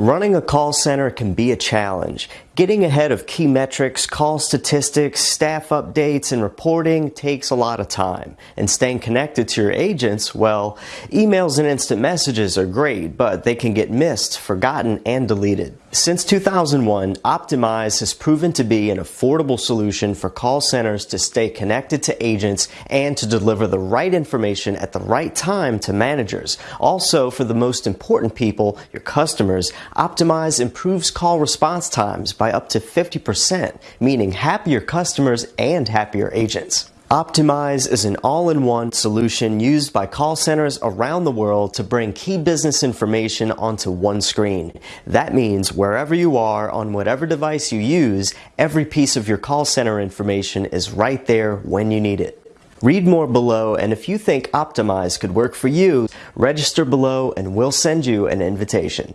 Running a call center can be a challenge. Getting ahead of key metrics, call statistics, staff updates, and reporting takes a lot of time. And staying connected to your agents, well, emails and instant messages are great, but they can get missed, forgotten, and deleted. Since 2001, Optimize has proven to be an affordable solution for call centers to stay connected to agents and to deliver the right information at the right time to managers. Also, for the most important people, your customers, Optimize improves call response times by up to 50%, meaning happier customers and happier agents. Optimize is an all-in-one solution used by call centers around the world to bring key business information onto one screen. That means wherever you are on whatever device you use, every piece of your call center information is right there when you need it. Read more below and if you think Optimize could work for you, register below and we'll send you an invitation.